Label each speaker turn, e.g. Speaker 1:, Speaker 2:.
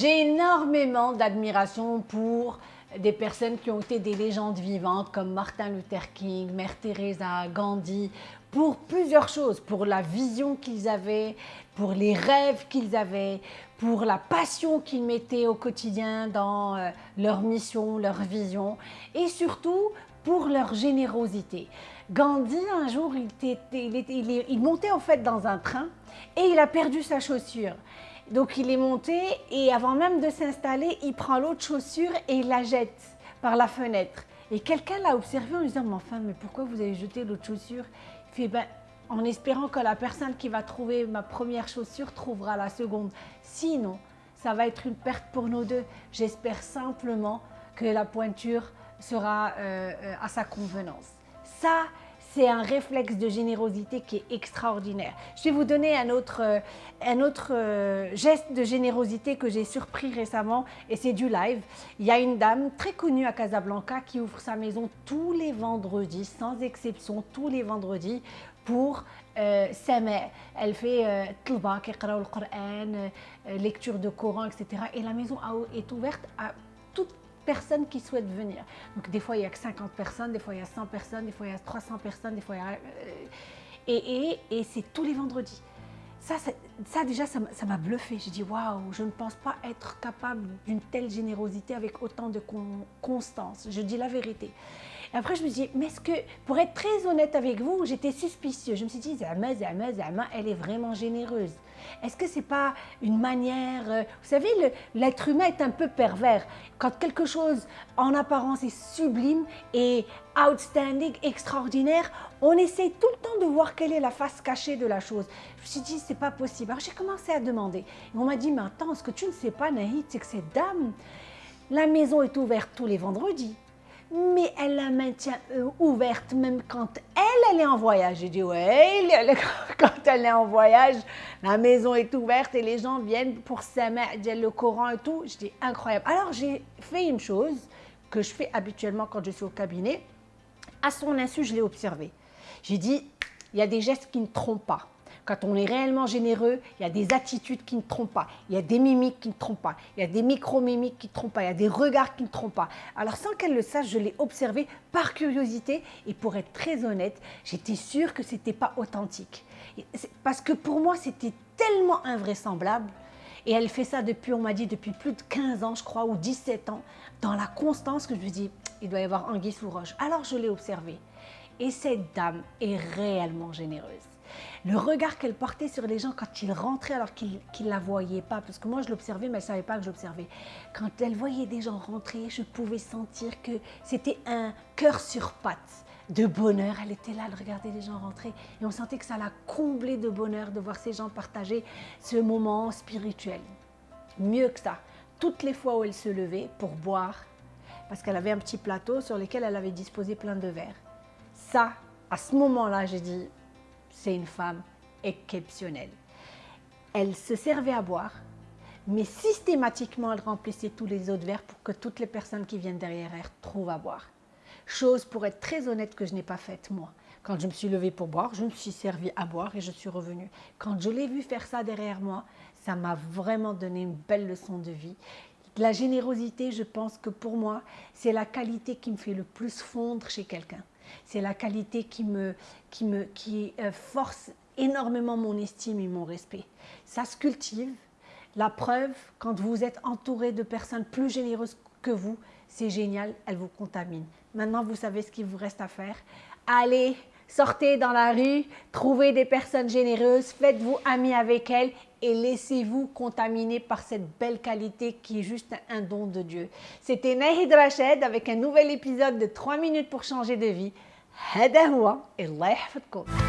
Speaker 1: J'ai énormément d'admiration pour des personnes qui ont été des légendes vivantes comme Martin Luther King, Mère Teresa, Gandhi, pour plusieurs choses, pour la vision qu'ils avaient, pour les rêves qu'ils avaient, pour la passion qu'ils mettaient au quotidien dans euh, leur mission, leur vision, et surtout pour leur générosité. Gandhi, un jour, il, il, montait en fait dans un train et il a perdu sa chaussure. Donc il est monté et avant même de s'installer, il prend l'autre chaussure et il la jette par la fenêtre. Et quelqu'un l'a observé en lui disant, mais enfin, mais pourquoi vous avez jeté l'autre chaussure? Il fait, ben, en espérant que la personne qui va trouver ma première chaussure trouvera la seconde. Sinon, ça va être une perte pour nous deux. J'espère simplement que la pointure sera euh, euh, à sa convenance. Ça, c'est un réflexe de générosité qui est extraordinaire. Je vais vous donner un autre, euh, un autre geste de générosité que j'ai surpris récemment et c'est du live. Il y a une dame très connue à Casablanca qui ouvre sa maison tous les vendredis, sans exception, tous les vendredis pour euh, sa mère. Elle fait euh, le Coran, lecture de Coran, etc. Et la maison est ouverte à toute personne qui souhaite venir. Donc des fois, il n'y a que 50 personnes, des fois, il y a 100 personnes, des fois, il y a 300 personnes, des fois, il y a... Euh, et, et, et c'est tous les vendredis. Ça, ça, déjà, ça m'a bluffé. J'ai dit, waouh, je ne pense pas être capable d'une telle générosité avec autant de constance. Je dis la vérité. Et après, je me dis, mais est-ce que, pour être très honnête avec vous, j'étais suspicieux. Je me suis dit, Zama, Zama, Zama, elle est vraiment généreuse. Est-ce que c'est pas une manière... Euh, vous savez, l'être humain est un peu pervers. Quand quelque chose, en apparence, est sublime et outstanding, extraordinaire, on essaie tout le temps de voir quelle est la face cachée de la chose. Je me suis dit, c'est pas possible. Alors j'ai commencé à demander. Et on m'a dit, mais attends, ce que tu ne sais pas, Nahid, c'est que cette dame, la maison est ouverte tous les vendredis mais elle la maintient euh, ouverte même quand elle, elle est en voyage. J'ai dit, ouais, quand elle est en voyage, la maison est ouverte et les gens viennent pour s'aimer, le Coran et tout. Je dis, incroyable. Alors, j'ai fait une chose que je fais habituellement quand je suis au cabinet. À son insu, je l'ai observé. J'ai dit, il y a des gestes qui ne trompent pas. Quand on est réellement généreux, il y a des attitudes qui ne trompent pas, il y a des mimiques qui ne trompent pas, il y a des micro-mimiques qui ne trompent pas, il y a des regards qui ne trompent pas. Alors sans qu'elle le sache, je l'ai observé par curiosité et pour être très honnête, j'étais sûre que ce n'était pas authentique. Parce que pour moi, c'était tellement invraisemblable. Et elle fait ça depuis, on m'a dit, depuis plus de 15 ans, je crois, ou 17 ans, dans la constance que je me dis, il doit y avoir anguille sous roche. Alors je l'ai observé. Et cette dame est réellement généreuse le regard qu'elle portait sur les gens quand ils rentraient alors qu'ils ne la voyaient pas, parce que moi je l'observais mais elle ne savait pas que j'observais. Quand elle voyait des gens rentrer, je pouvais sentir que c'était un cœur sur pattes de bonheur. Elle était là, elle regardait les gens rentrer et on sentait que ça l'a comblé de bonheur de voir ces gens partager ce moment spirituel. Mieux que ça, toutes les fois où elle se levait pour boire, parce qu'elle avait un petit plateau sur lequel elle avait disposé plein de verres. Ça, à ce moment-là, j'ai dit, c'est une femme exceptionnelle. Elle se servait à boire, mais systématiquement, elle remplissait tous les autres verres pour que toutes les personnes qui viennent derrière elle trouvent à boire. Chose, pour être très honnête, que je n'ai pas faite moi. Quand je me suis levée pour boire, je me suis servi à boire et je suis revenue. Quand je l'ai vu faire ça derrière moi, ça m'a vraiment donné une belle leçon de vie. La générosité, je pense que pour moi, c'est la qualité qui me fait le plus fondre chez quelqu'un. C'est la qualité qui, me, qui, me, qui euh, force énormément mon estime et mon respect. Ça se cultive. La preuve, quand vous êtes entouré de personnes plus généreuses que vous, c'est génial, elles vous contaminent. Maintenant, vous savez ce qu'il vous reste à faire. Allez, sortez dans la rue, trouvez des personnes généreuses, faites-vous amis avec elles et laissez-vous contaminer par cette belle qualité qui est juste un don de Dieu. C'était Nahid Rached avec un nouvel épisode de 3 minutes pour changer de vie. هذا هو الله يحفظكم